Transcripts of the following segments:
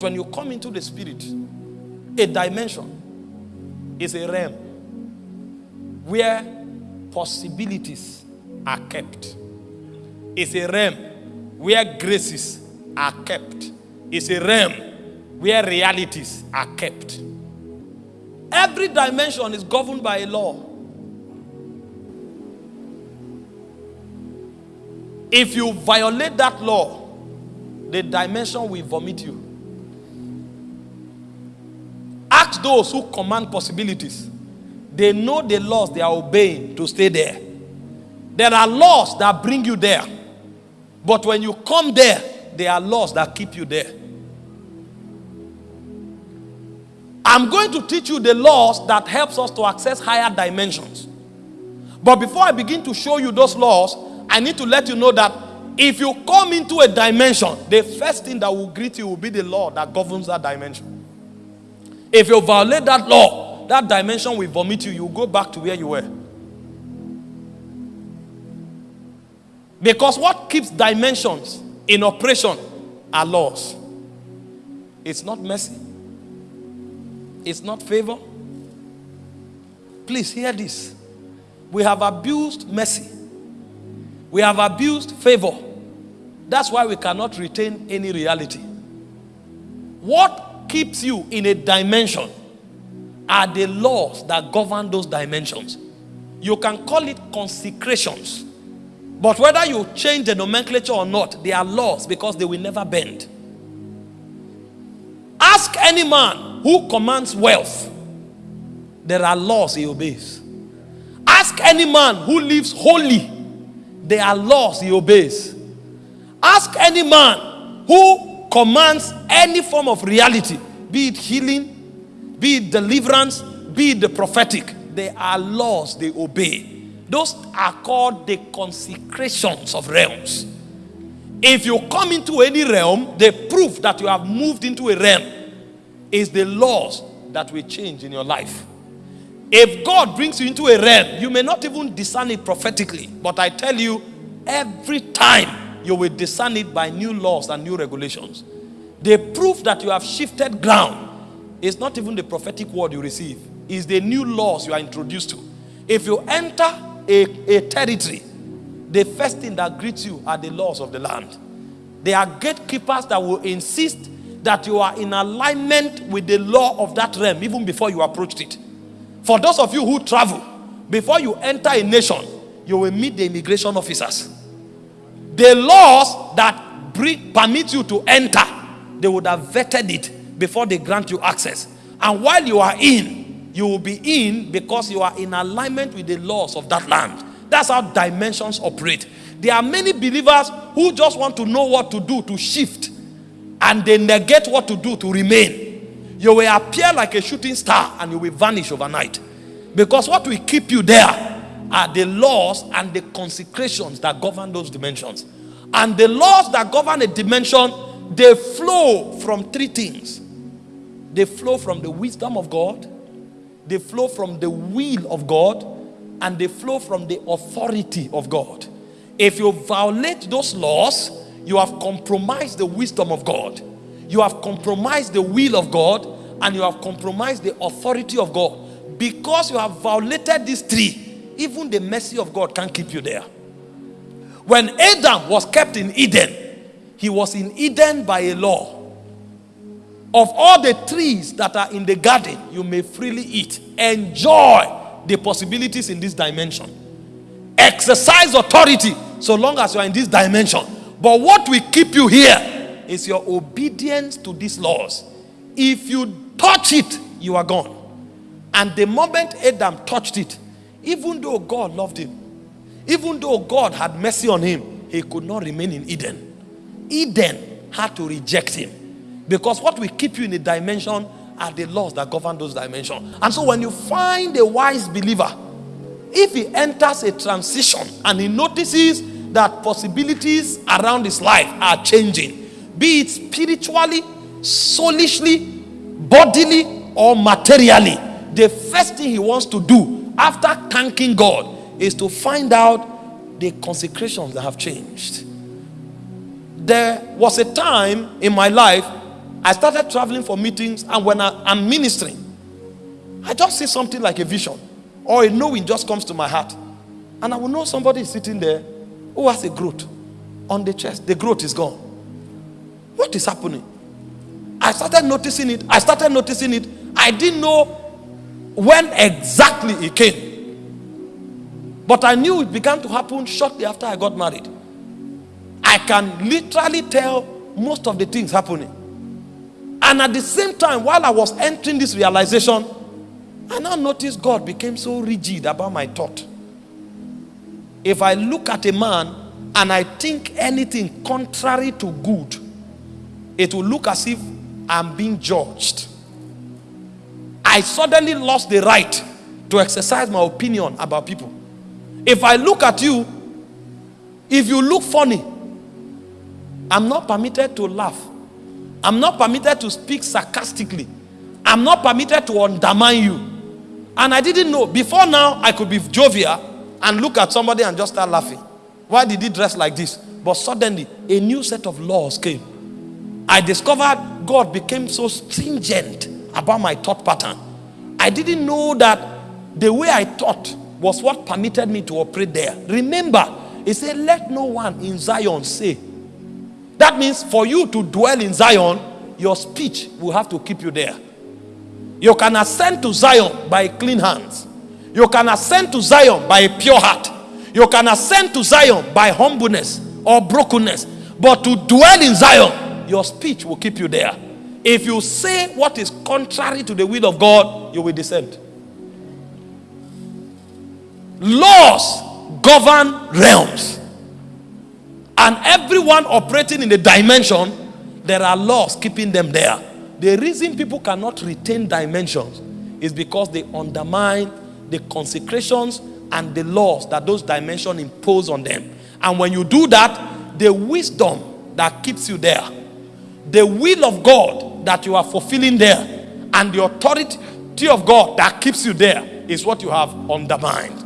When you come into the spirit, a dimension is a realm where possibilities are kept. It's a realm where graces are kept. It's a realm where realities are kept. Every dimension is governed by a law. If you violate that law, the dimension will vomit you. Ask those who command possibilities. They know the laws they are obeying to stay there. There are laws that bring you there. But when you come there, there are laws that keep you there. I'm going to teach you the laws that helps us to access higher dimensions. But before I begin to show you those laws, I need to let you know that if you come into a dimension, the first thing that will greet you will be the law that governs that dimension. If you violate that law, that dimension will vomit you. You go back to where you were. Because what keeps dimensions in operation are laws. It's not mercy. It's not favor. Please hear this. We have abused mercy. We have abused favor. That's why we cannot retain any reality. What keeps you in a dimension are the laws that govern those dimensions. You can call it consecrations. But whether you change the nomenclature or not, they are laws because they will never bend. Ask any man who commands wealth. There are laws he obeys. Ask any man who lives holy. There are laws he obeys. Ask any man who commands any form of reality, be it healing, be it deliverance, be it the prophetic. There are laws they obey. Those are called the consecrations of realms. If you come into any realm, the proof that you have moved into a realm is the laws that will change in your life. If God brings you into a realm, you may not even discern it prophetically, but I tell you, every time you will discern it by new laws and new regulations. The proof that you have shifted ground is not even the prophetic word you receive, is the new laws you are introduced to. If you enter a, a territory, the first thing that greets you are the laws of the land. There are gatekeepers that will insist that you are in alignment with the law of that realm even before you approached it. For those of you who travel, before you enter a nation, you will meet the immigration officers. The laws that permit you to enter, they would have vetted it before they grant you access. And while you are in, you will be in because you are in alignment with the laws of that land. That's how dimensions operate. There are many believers who just want to know what to do to shift and they negate what to do to remain. You will appear like a shooting star and you will vanish overnight. Because what will keep you there are the laws and the consecrations that govern those dimensions. And the laws that govern a dimension, they flow from three things. They flow from the wisdom of God, they flow from the will of God, and they flow from the authority of God. If you violate those laws, you have compromised the wisdom of God. You have compromised the will of God, and you have compromised the authority of God. Because you have violated these three, even the mercy of God can't keep you there. When Adam was kept in Eden, he was in Eden by a law. Of all the trees that are in the garden, you may freely eat. Enjoy the possibilities in this dimension. Exercise authority so long as you are in this dimension. But what will keep you here is your obedience to these laws. If you touch it, you are gone. And the moment Adam touched it, even though God loved him, even though God had mercy on him, he could not remain in Eden. Eden had to reject him. Because what will keep you in a dimension are the laws that govern those dimensions. And so when you find a wise believer, if he enters a transition and he notices that possibilities around his life are changing, be it spiritually, soulishly, bodily, or materially, the first thing he wants to do after thanking God is to find out the consecrations that have changed. There was a time in my life I started traveling for meetings, and when I, I'm ministering, I just see something like a vision or a knowing just comes to my heart. And I will know somebody is sitting there who has a growth on the chest. The growth is gone. What is happening? I started noticing it. I started noticing it. I didn't know when exactly it came. But I knew it began to happen shortly after I got married. I can literally tell most of the things happening. And at the same time, while I was entering this realization, I now noticed God became so rigid about my thought. If I look at a man and I think anything contrary to good, it will look as if I'm being judged. I suddenly lost the right to exercise my opinion about people. If I look at you, if you look funny, I'm not permitted to laugh. I'm not permitted to speak sarcastically. I'm not permitted to undermine you. And I didn't know. Before now, I could be jovial and look at somebody and just start laughing. Why did he dress like this? But suddenly, a new set of laws came. I discovered God became so stringent about my thought pattern. I didn't know that the way I thought was what permitted me to operate there. Remember, he said, Let no one in Zion say. That means for you to dwell in Zion, your speech will have to keep you there. You can ascend to Zion by clean hands. You can ascend to Zion by a pure heart. You can ascend to Zion by humbleness or brokenness. But to dwell in Zion, your speech will keep you there. If you say what is contrary to the will of God, you will descend. Laws govern realms. And everyone operating in the dimension, there are laws keeping them there. The reason people cannot retain dimensions is because they undermine the consecrations and the laws that those dimensions impose on them. And when you do that, the wisdom that keeps you there, the will of God that you are fulfilling there, and the authority of God that keeps you there is what you have undermined.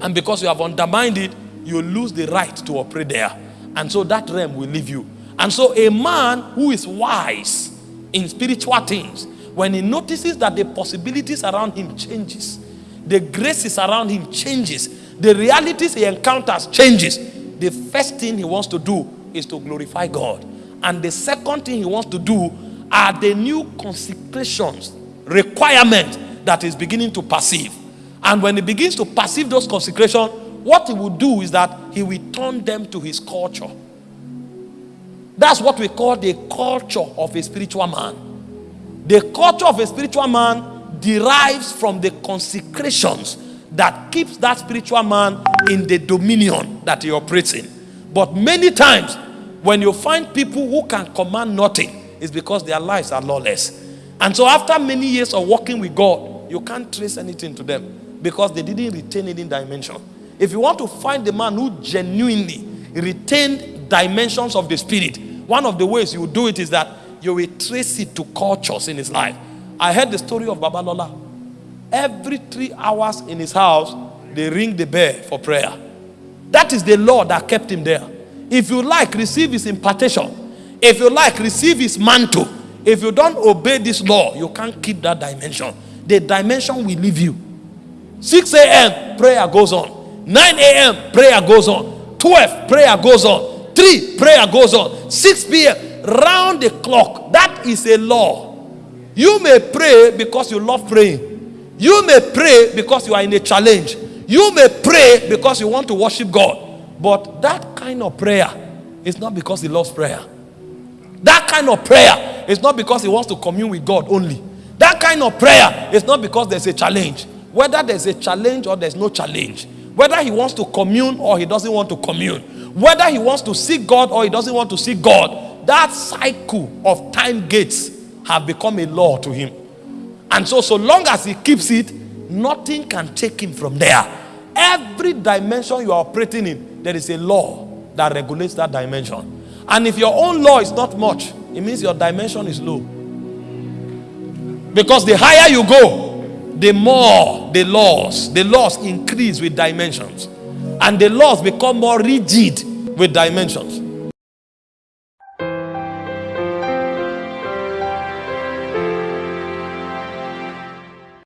And because you have undermined it, you lose the right to operate there. And so that realm will leave you. And so a man who is wise in spiritual things, when he notices that the possibilities around him changes, the graces around him changes, the realities he encounters changes, the first thing he wants to do is to glorify God. And the second thing he wants to do are the new consecrations, requirement that is beginning to perceive. And when he begins to perceive those consecrations, what he will do is that he will turn them to his culture. That's what we call the culture of a spiritual man. The culture of a spiritual man derives from the consecrations that keeps that spiritual man in the dominion that he operates in. But many times, when you find people who can command nothing, it's because their lives are lawless. And so after many years of working with God, you can't trace anything to them because they didn't retain any dimension. If you want to find the man who genuinely retained dimensions of the spirit, one of the ways you do it is that you will trace it to cultures in his life. I heard the story of Baba Babalola. Every three hours in his house, they ring the bell for prayer. That is the law that kept him there. If you like, receive his impartation. If you like, receive his mantle. If you don't obey this law, you can't keep that dimension. The dimension will leave you. 6 a.m., prayer goes on. 9 a.m., prayer goes on. 12, prayer goes on. 3, prayer goes on. 6 p.m., round the clock. That is a law. You may pray because you love praying. You may pray because you are in a challenge. You may pray because you want to worship God. But that kind of prayer is not because he loves prayer. That kind of prayer is not because he wants to commune with God only. That kind of prayer is not because there's a challenge. Whether there's a challenge or there's no challenge. Whether he wants to commune or he doesn't want to commune whether he wants to see God or he doesn't want to see God, that cycle of time gates have become a law to him. And so, so long as he keeps it, nothing can take him from there. Every dimension you are operating in, there is a law that regulates that dimension. And if your own law is not much, it means your dimension is low. Because the higher you go, the more the laws, the laws increase with dimensions. And the laws become more rigid with dimensions.